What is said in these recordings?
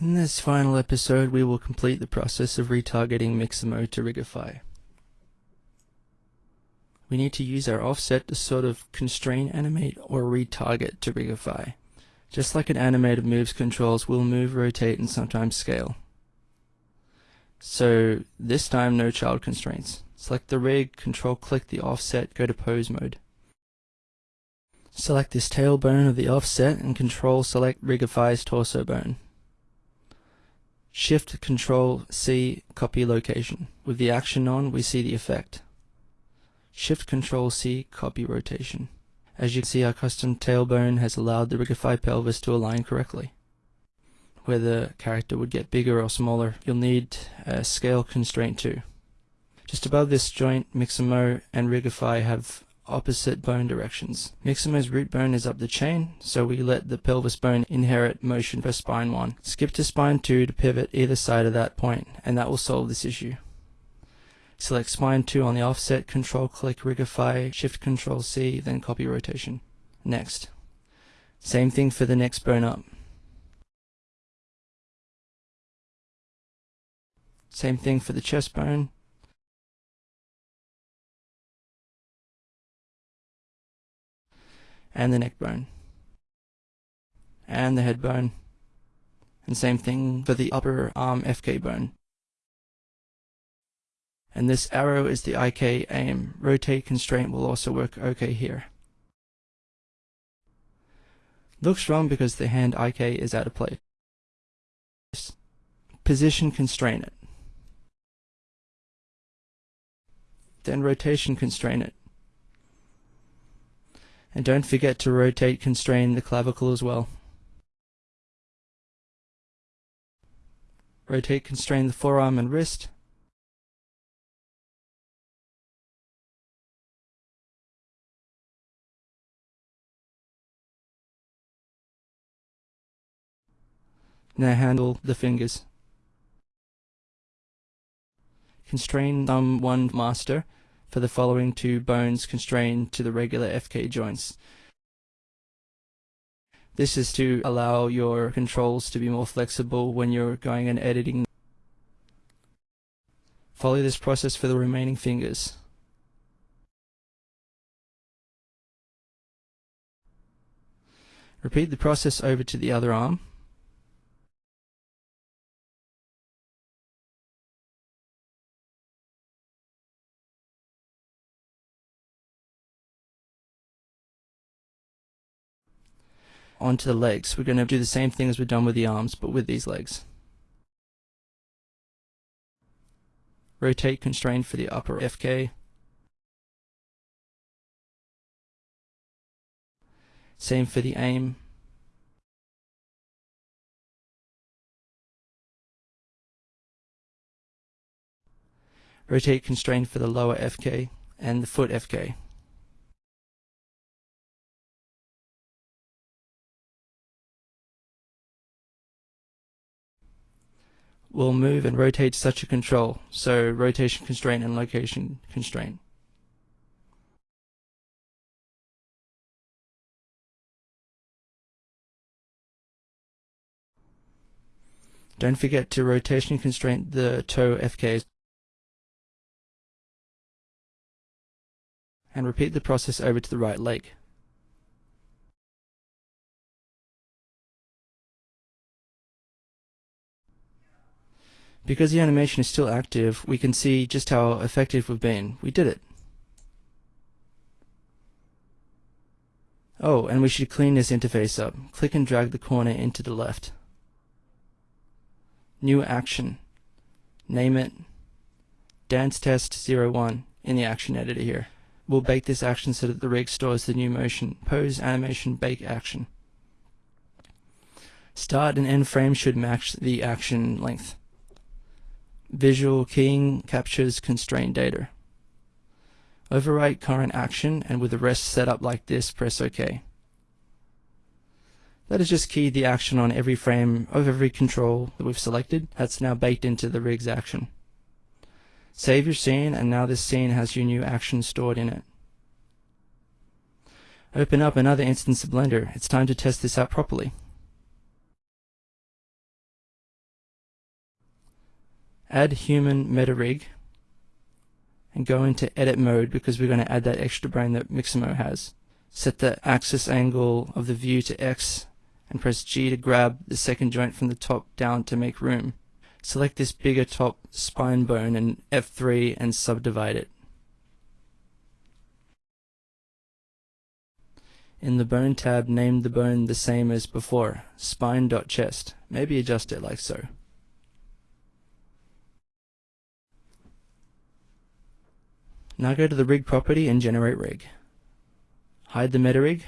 In this final episode, we will complete the process of retargeting Mixamo to Rigify. We need to use our offset to sort of constrain animate or retarget to Rigify. Just like an animated moves controls will move, rotate, and sometimes scale. So this time no child constraints. Select the rig, control click the offset, go to pose mode. Select this tailbone of the offset and control select Rigify's torso bone. Shift Control C copy location. With the action on, we see the effect. Shift Control C copy rotation. As you can see, our custom tailbone has allowed the Rigify pelvis to align correctly. Where the character would get bigger or smaller, you'll need a scale constraint too. Just above this joint, Mixamo and Rigify have opposite bone directions. Mixamo's root bone is up the chain, so we let the pelvis bone inherit motion for spine 1. Skip to spine 2 to pivot either side of that point, and that will solve this issue. Select spine 2 on the offset, control click Rigify, shift control C, then copy rotation. Next. Same thing for the next bone up. Same thing for the chest bone, and the neck bone and the head bone and same thing for the upper arm FK bone. And this arrow is the IK aim. Rotate constraint will also work okay here. Looks wrong because the hand IK is out of place. Position constrain it. Then rotation constrain it and don't forget to rotate constrain the clavicle as well. Rotate constrain the forearm and wrist. Now handle the fingers. Constrain thumb 1 master for the following two bones constrained to the regular FK joints. This is to allow your controls to be more flexible when you're going and editing. Follow this process for the remaining fingers. Repeat the process over to the other arm. Onto the legs. We're going to do the same thing as we've done with the arms, but with these legs. Rotate constrain for the upper FK. Same for the aim. Rotate constrain for the lower FK and the foot FK. Will move and rotate such a control, so rotation constraint and location constraint. Don't forget to rotation constraint the toe FKs and repeat the process over to the right leg. Because the animation is still active, we can see just how effective we've been. We did it. Oh, and we should clean this interface up. Click and drag the corner into the left. New action. Name it Dance Test 01 in the action editor here. We'll bake this action so that the rig stores the new motion. Pose animation bake action. Start and end frame should match the action length. Visual keying captures constrained data. Overwrite current action and with the rest set up like this, press OK. That has just keyed the action on every frame of every control that we've selected. That's now baked into the rig's action. Save your scene and now this scene has your new action stored in it. Open up another instance of Blender. It's time to test this out properly. Add human meta rig and go into edit mode because we're going to add that extra brain that Mixamo has. Set the axis angle of the view to X and press G to grab the second joint from the top down to make room. Select this bigger top spine bone and F3 and subdivide it. In the bone tab, name the bone the same as before, spine.chest. Maybe adjust it like so. Now go to the rig property and generate rig. Hide the meta rig.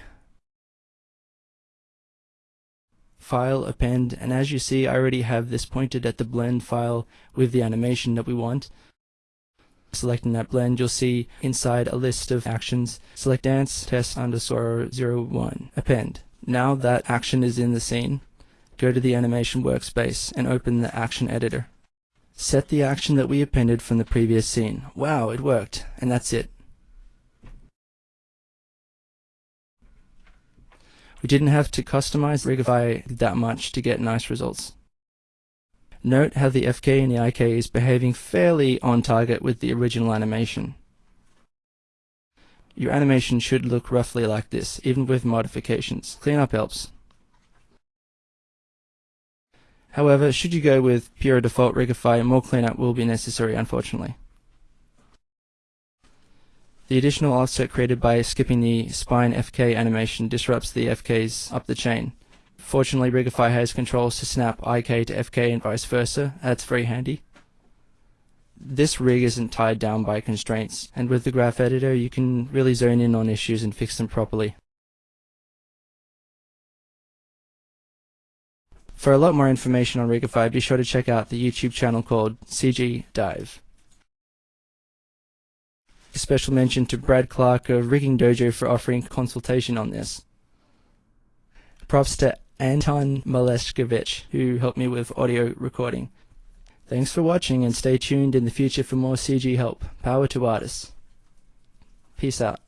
File, append, and as you see I already have this pointed at the blend file with the animation that we want. Selecting that blend, you'll see inside a list of actions. Select dance test underscore 01, append. Now that action is in the scene, go to the animation workspace and open the action editor. Set the action that we appended from the previous scene. Wow, it worked. And that's it. We didn't have to customize Rigify that much to get nice results. Note how the FK and the IK is behaving fairly on target with the original animation. Your animation should look roughly like this, even with modifications. Cleanup helps. However, should you go with pure default Rigify, more cleanup will be necessary unfortunately. The additional offset created by skipping the spine FK animation disrupts the FKs up the chain. Fortunately, Rigify has controls to snap IK to FK and vice versa. That's very handy. This rig isn't tied down by constraints, and with the graph editor you can really zone in on issues and fix them properly. For a lot more information on Rigify, be sure to check out the YouTube channel called CG Dive. A special mention to Brad Clark of Rigging Dojo for offering consultation on this. Props to Anton Maleshkovich, who helped me with audio recording. Thanks for watching and stay tuned in the future for more CG help. Power to artists. Peace out.